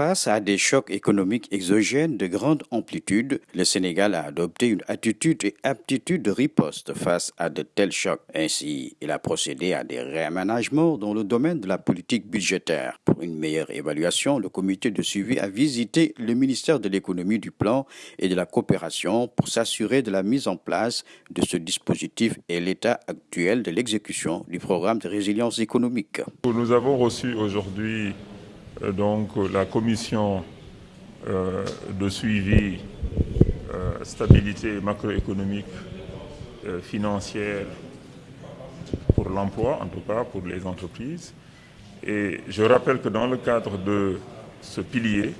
Face à des chocs économiques exogènes de grande amplitude, le Sénégal a adopté une attitude et aptitude de riposte face à de tels chocs. Ainsi, il a procédé à des réaménagements dans le domaine de la politique budgétaire. Pour une meilleure évaluation, le comité de suivi a visité le ministère de l'économie, du plan et de la coopération pour s'assurer de la mise en place de ce dispositif et l'état actuel de l'exécution du programme de résilience économique. Nous avons reçu aujourd'hui donc la commission euh, de suivi euh, stabilité macroéconomique financière pour l'emploi, en tout cas pour les entreprises. Et je rappelle que dans le cadre de ce pilier,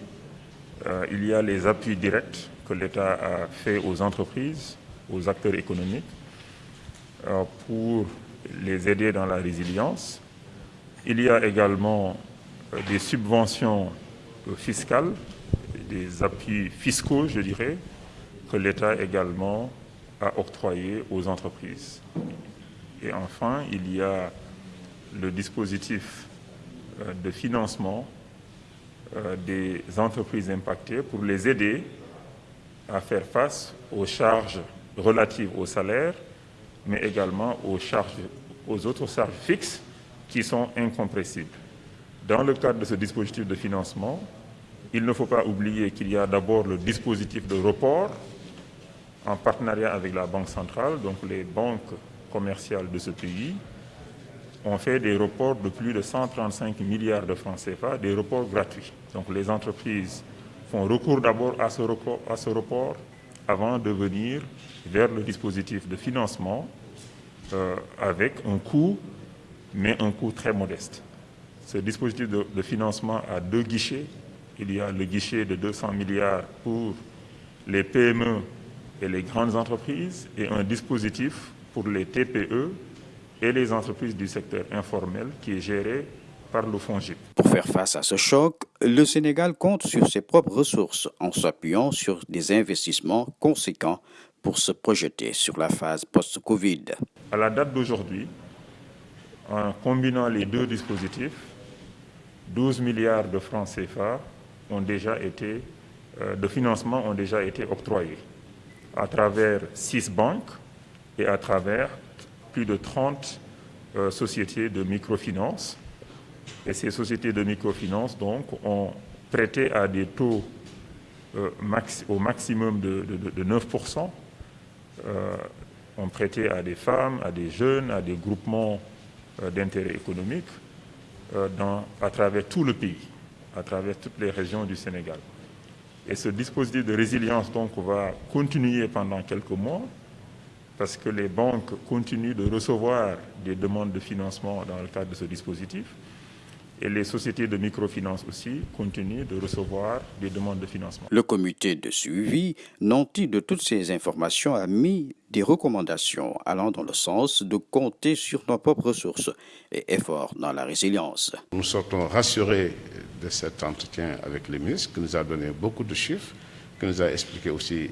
il y a les appuis directs que l'État a fait aux entreprises, aux acteurs économiques, pour les aider dans la résilience. Il y a également euh, des subventions euh, fiscales, des appuis fiscaux, je dirais, que l'État également a octroyés aux entreprises. Et enfin, il y a le dispositif euh, de financement des entreprises impactées pour les aider à faire face aux charges relatives au salaire, mais également aux, charges, aux autres charges fixes qui sont incompressibles. Dans le cadre de ce dispositif de financement, il ne faut pas oublier qu'il y a d'abord le dispositif de report en partenariat avec la Banque centrale, donc les banques commerciales de ce pays, ont fait des reports de plus de 135 milliards de francs CFA, des reports gratuits. Donc les entreprises font recours d'abord à, ce report, avant de venir vers le dispositif de financement euh, avec un coût, mais un coût très modeste. Ce dispositif de, financement a deux guichets. Il y a le guichet de 200 milliards pour les PME et les grandes entreprises et un dispositif pour les TPE et les entreprises du secteur informel qui est géré par le FONGIP. Pour faire face à ce choc, le Sénégal compte sur ses propres ressources en s'appuyant sur des investissements conséquents pour se projeter sur la phase post-Covid. À la date d'aujourd'hui, en combinant les deux dispositifs, 12 milliards de francs CFA ont déjà été, euh, de financement ont déjà été octroyés à travers six banques et à travers plus de 30 euh, sociétés de microfinance. Et ces sociétés de microfinance donc, ont prêté à des taux euh, au maximum de, de 9%, ont prêté à des femmes, à des jeunes, à des groupements d'intérêt économique euh, dans, à travers tout le pays, à travers toutes les régions du Sénégal. Et ce dispositif de résilience donc, va continuer pendant quelques mois parce que les banques continuent de recevoir des demandes de financement dans le cadre de ce dispositif. Et les sociétés de microfinance aussi continuent de recevoir des demandes de financement. Le comité de suivi, nanti de toutes ces informations, a mis des recommandations allant dans le sens de compter sur nos propres ressources et efforts dans la résilience. Nous sortons rassurés de cet entretien avec le ministre qui nous a donné beaucoup de chiffres, qui nous a expliqué aussi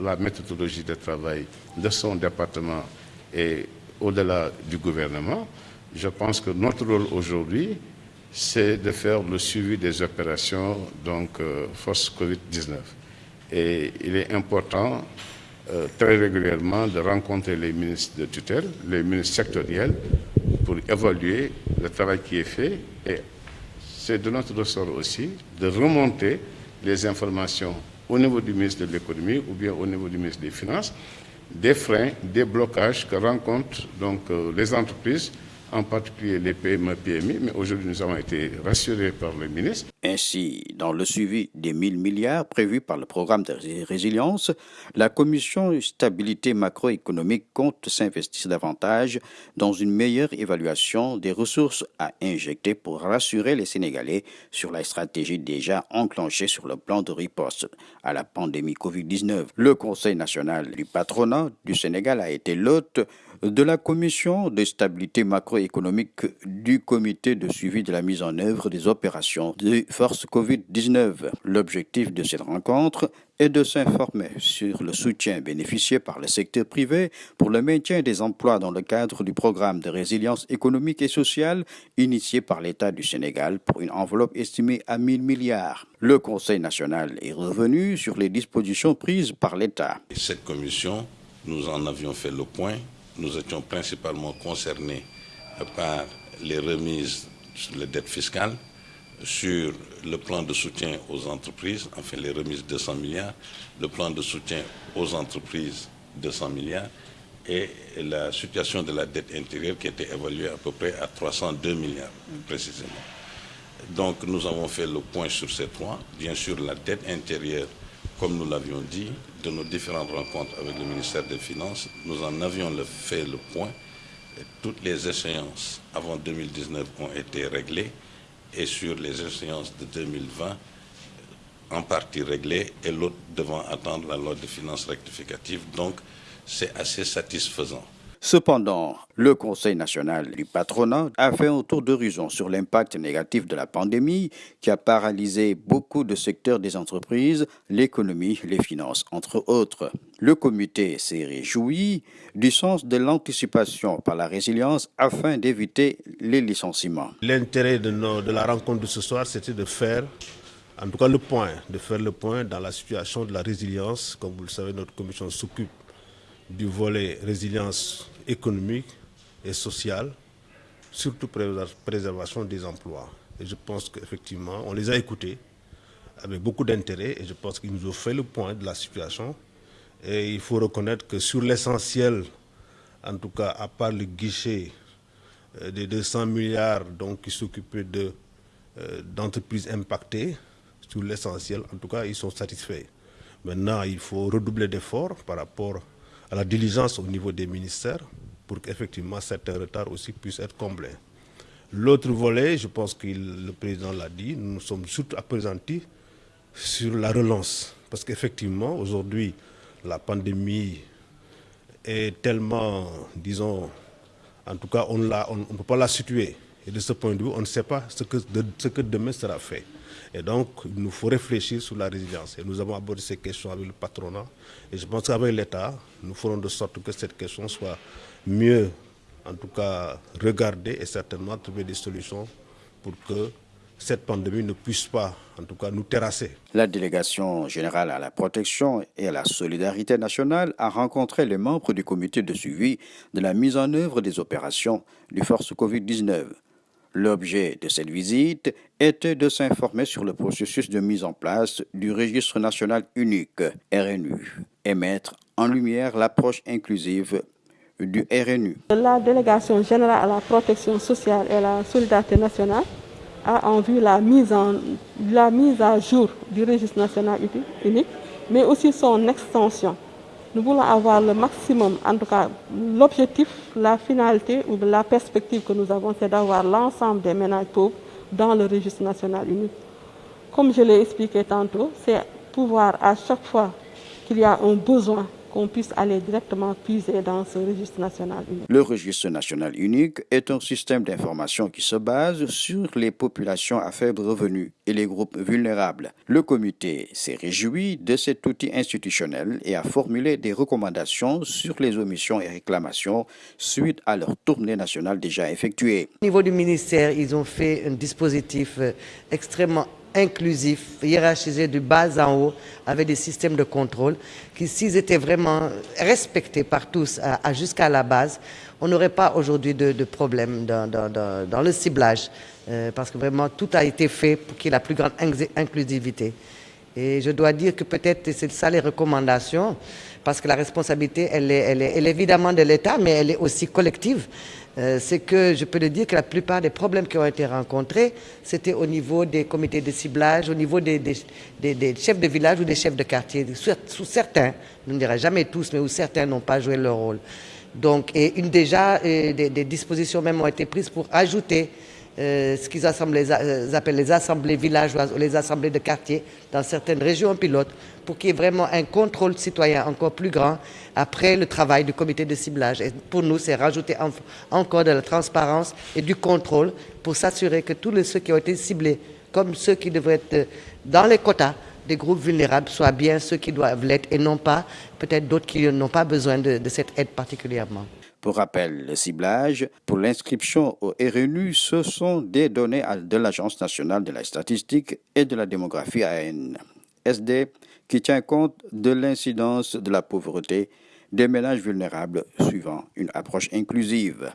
la méthodologie de travail de son département et au-delà du gouvernement. Je pense que notre rôle aujourd'hui, c'est de faire le suivi des opérations donc euh, force Covid-19. Et il est important euh, très régulièrement de rencontrer les ministres de tutelle, les ministres sectoriels, pour évaluer le travail qui est fait. Et c'est de notre ressort aussi de remonter les informations au niveau du ministre de l'économie ou bien au niveau du ministre des Finances, des freins, des blocages que rencontrent donc euh, les entreprises en particulier les PME, mais aujourd'hui nous avons été rassurés par le ministre. Ainsi, dans le suivi des 1000 milliards prévus par le programme de résilience, la Commission stabilité macroéconomique compte s'investir davantage dans une meilleure évaluation des ressources à injecter pour rassurer les Sénégalais sur la stratégie déjà enclenchée sur le plan de riposte à la pandémie Covid-19. Le Conseil national du patronat du Sénégal a été l'hôte de la Commission de stabilité macroéconomique du Comité de suivi de la mise en œuvre des opérations de Force Covid-19. L'objectif de cette rencontre est de s'informer sur le soutien bénéficié par le secteur privé pour le maintien des emplois dans le cadre du programme de résilience économique et sociale initié par l'État du Sénégal pour une enveloppe estimée à 1000 milliards. Le Conseil national est revenu sur les dispositions prises par l'État. Cette commission, nous en avions fait le point. Nous étions principalement concernés par les remises sur les dettes fiscales, sur le plan de soutien aux entreprises, enfin les remises de 100 milliards, le plan de soutien aux entreprises de 100 milliards et la situation de la dette intérieure qui était évaluée à peu près à 302 milliards précisément. Donc nous avons fait le point sur ces points. Bien sûr, la dette intérieure, comme nous l'avions dit, de nos différentes rencontres avec le ministère des Finances, nous en avions fait le point. toutes les échéances avant 2019 ont été réglées et sur les échéances de 2020 en partie réglées et l'autre devant attendre la loi de finances rectificative. Donc, c'est assez satisfaisant. Cependant, le Conseil national du patronat a fait un tour d'horizon sur l'impact négatif de la pandémie qui a paralysé beaucoup de secteurs des entreprises, l'économie, les finances, entre autres. Le comité s'est réjoui du sens de l'anticipation par la résilience afin d'éviter les licenciements. L'intérêt de, de, la rencontre de ce soir, c'était de faire, en point, de faire le point dans la situation de la résilience. Comme vous le savez, notre commission s'occupe du volet résilience économique et sociale, surtout préservation des emplois. Et je pense qu'effectivement, on les a écoutés avec beaucoup d'intérêt et je pense qu'ils nous ont fait le point de la situation. Et il faut reconnaître que sur l'essentiel, en tout cas à part le guichet euh, des 200 milliards donc, qui s'occupaient euh, d'entreprises impactées, sur l'essentiel, en tout cas, ils sont satisfaits. Maintenant, il faut redoubler d'efforts par rapport à la diligence au niveau des ministères pour qu'effectivement certains retards aussi puissent être comblés. L'autre volet, je pense que le président l'a dit, nous sommes surtout appesantis sur la relance. Parce qu'effectivement, aujourd'hui, la pandémie est tellement, disons, en tout cas, on ne peut pas la situer. Et de ce point de vue, on ne sait pas ce que, demain sera fait. Et donc, il nous faut réfléchir sur la résilience. Et nous avons abordé ces questions avec le patronat. Et je pense qu'avec l'État, nous ferons de sorte que cette question soit mieux, en tout cas, regardée et certainement trouver des solutions pour que cette pandémie ne puisse pas, en tout cas, nous terrasser. La délégation générale à la protection et à la solidarité nationale a rencontré les membres du comité de suivi de la mise en œuvre des opérations du Force Covid-19. L'objet de cette visite était de s'informer sur le processus de mise en place du registre national unique RNU et mettre en lumière l'approche inclusive du RNU. La délégation générale à la protection sociale et à la solidarité nationale a en vue la mise, la mise à jour du registre national unique, mais aussi son extension. Nous voulons avoir le maximum, en tout cas l'objectif, la finalité ou la perspective que nous avons, c'est d'avoir l'ensemble des ménages pauvres dans le registre national unique. Comme je l'ai expliqué tantôt, c'est pouvoir à chaque fois qu'il y a un besoin qu'on puisse aller directement puiser dans ce registre national unique. Le registre national unique est un système d'information qui se base sur les populations à faible revenu et les groupes vulnérables. Le comité s'est réjoui de cet outil institutionnel et a formulé des recommandations sur les omissions et réclamations suite à leur tournée nationale déjà effectuée. Au niveau du ministère, ils ont fait un dispositif euh, extrêmement inclusif, hiérarchisé du bas en haut, avec des systèmes de contrôle, qui s'ils étaient vraiment respectés par tous jusqu'à la base, on n'aurait pas aujourd'hui de, problème dans, le ciblage, euh, parce que vraiment tout a été fait pour qu'il y ait la plus grande inclusivité. Et je dois dire que peut-être c'est ça les recommandations, parce que la responsabilité, elle est évidemment de l'État, mais elle est aussi collective. Euh, c'est que je peux le dire que la plupart des problèmes qui ont été rencontrés, c'était au niveau des comités de ciblage, au niveau des, chefs de village ou des chefs de quartier. Sous certains, je ne dirais jamais tous, mais où certains n'ont pas joué leur rôle. Donc, et une, déjà, euh, des, dispositions même ont été prises pour ajouter euh, ce qu'ils appellent les assemblées villageoises ou les assemblées de quartier dans certaines régions pilotes pour qu'il y ait vraiment un contrôle citoyen encore plus grand après le travail du comité de ciblage. Et pour nous, c'est rajouter encore de la transparence et du contrôle pour s'assurer que tous ceux qui ont été ciblés comme ceux qui devraient être dans les quotas des groupes vulnérables soient bien ceux qui doivent l'être et non pas peut-être d'autres qui n'ont pas besoin de cette aide particulièrement. Pour rappel, le ciblage pour l'inscription au RNU, ce sont des données de l'Agence nationale de la statistique et de la démographie ANSD qui tient compte de l'incidence de la pauvreté des ménages vulnérables suivant une approche inclusive.